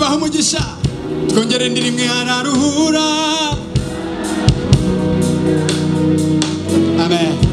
baha umugisha twongere indirimwe hararuhura. Amen.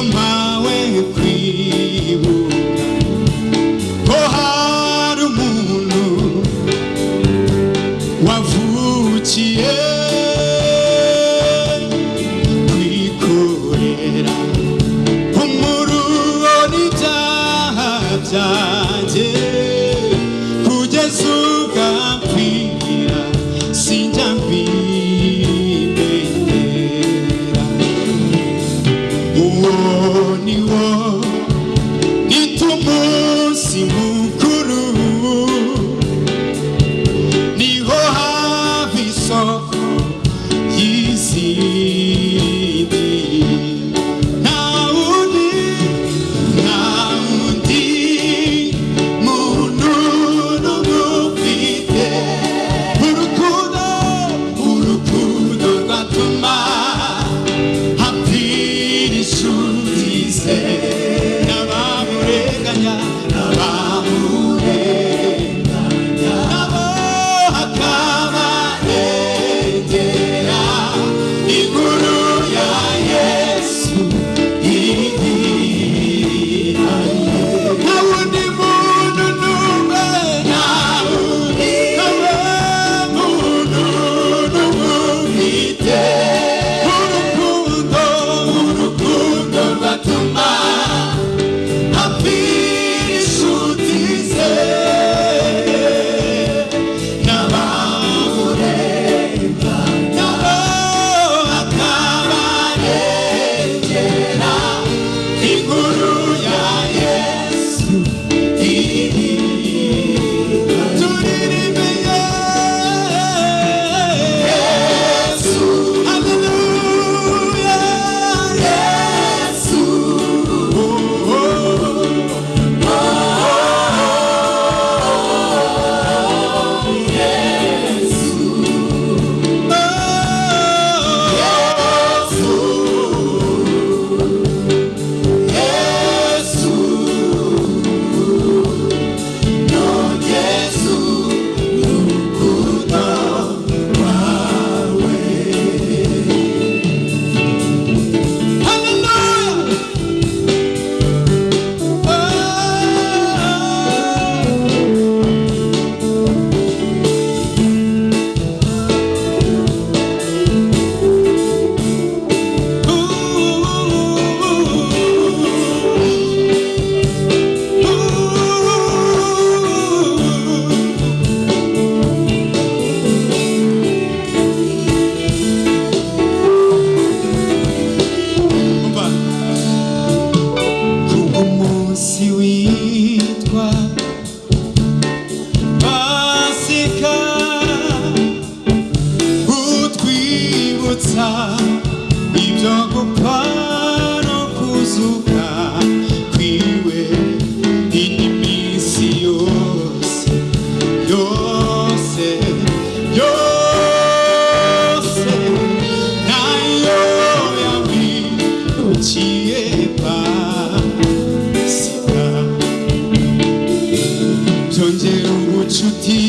My. 曾经无处停。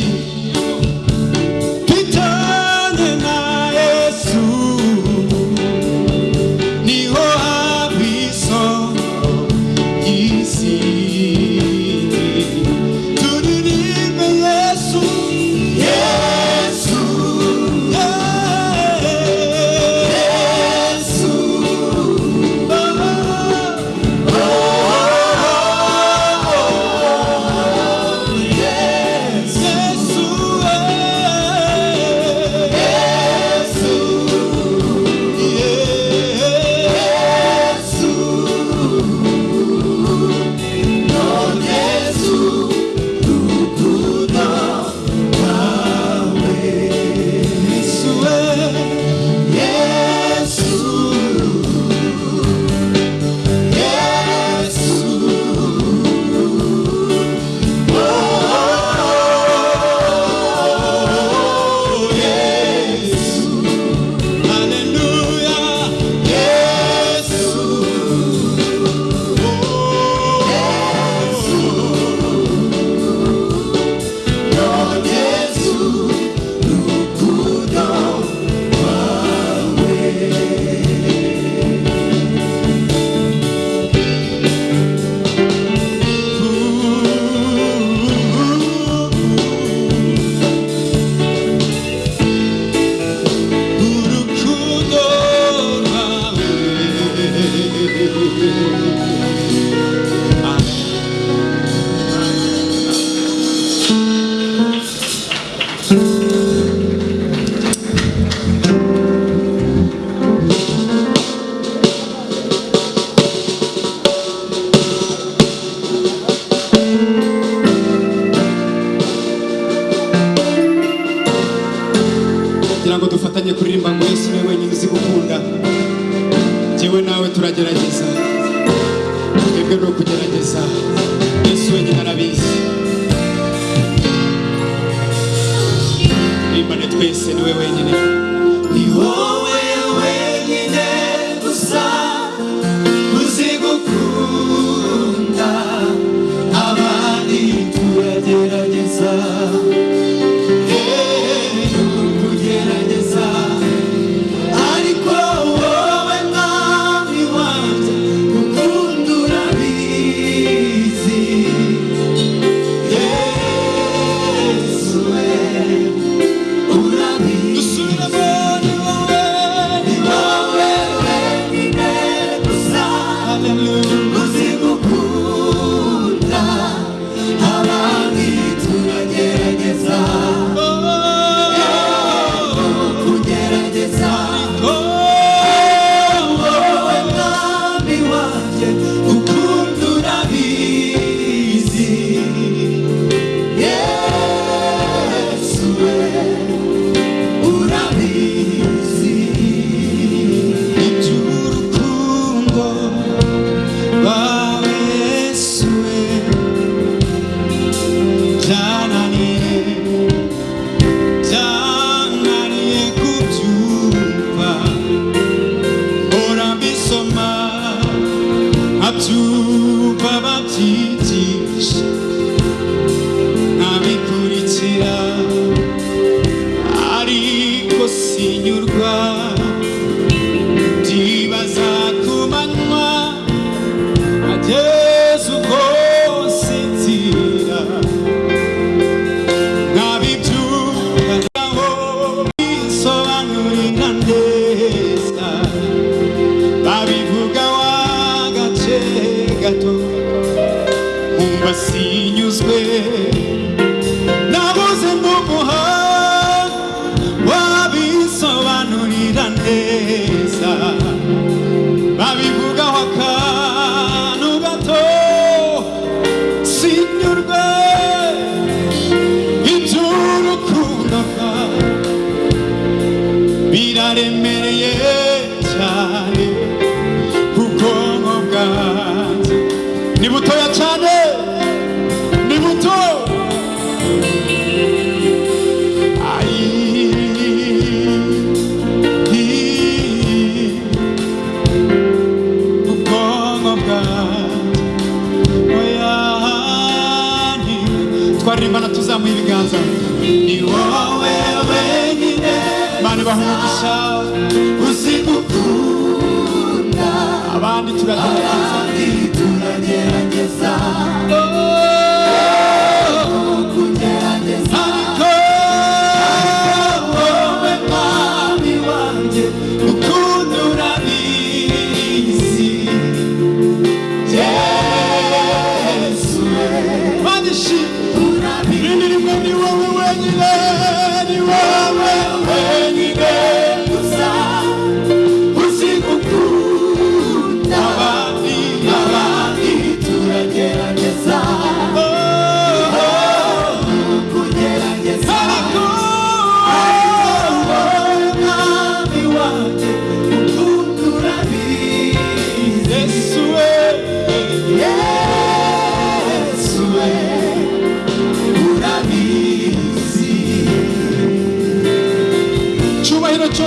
deserto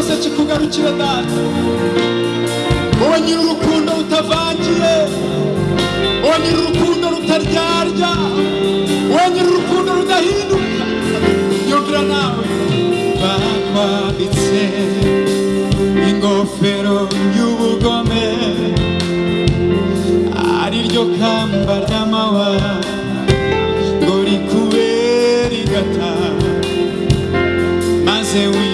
cyose kikugarukire data wowe nyiri urukundo rutavangiye. Wowe nyiri urukundo rutaryarya wowe nyiri urukundo rudahinduka. Yogera nawe. Bakwamitse ingofero y'ubugome. Ariryo kamba ry'amawa ngo rikube rigata maze wi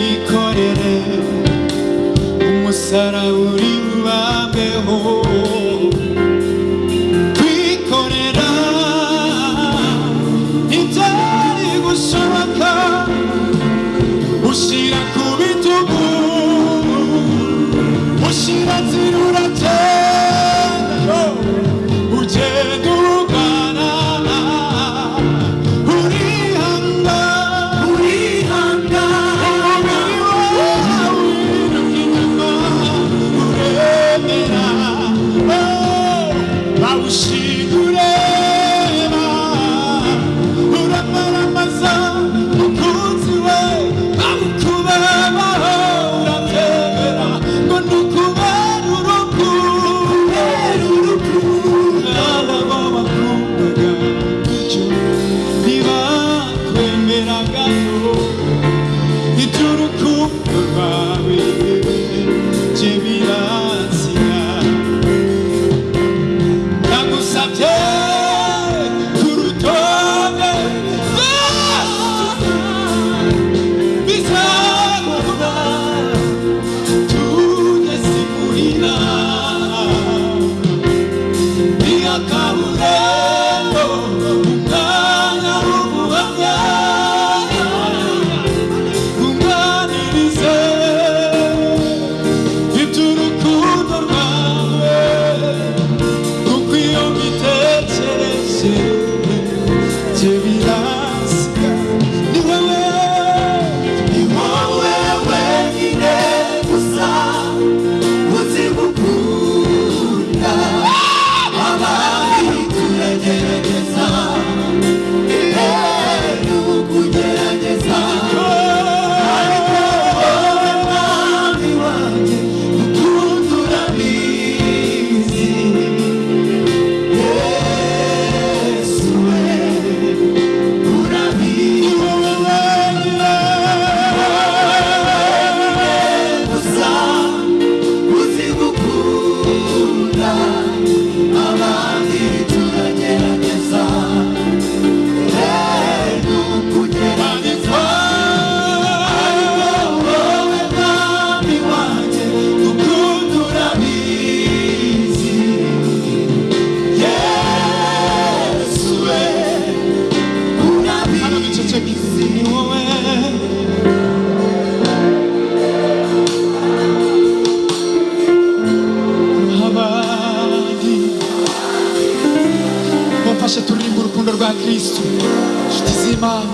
inshuti z'imana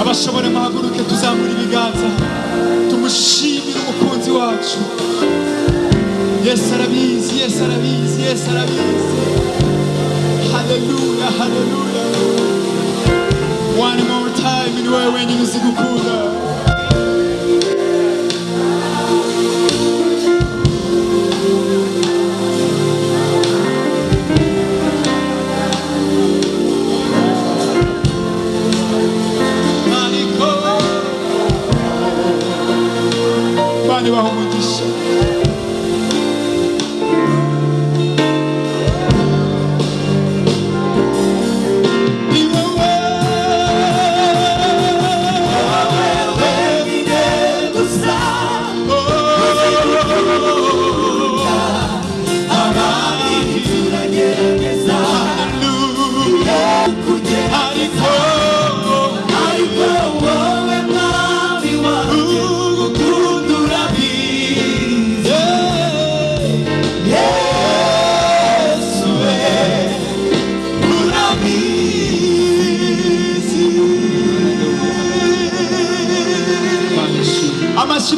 abashobora muhaguruke tuzamura ibiganza tumushimire umukunzi wacu. Yesu arabizi yesu arabizi yesu arabizi. Haleluya haleluya one more time ni wewe wenyine uzi gukunda Eu alma muito céu.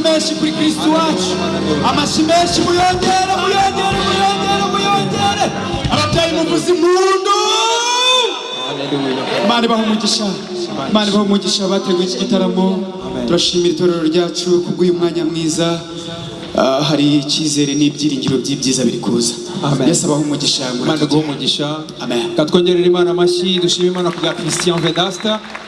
Amashyi menshi kuri kristo wacu amashyi menshi muyongere muyongere muyongere muyongere ababyeyi muvuze impundu Imana ibaha umugisha Imana ibaha umugisha bateguye iki gitaramo turashimira itorero ryacu kubw'uyu mwanya mwiza hari icyizere n'ibyiringiro by'ibyiza biri kuza yesu abaha umugisha imana iguhe umugisha katwongerera imana amashyi dushima imana ku bwa christian vedasta.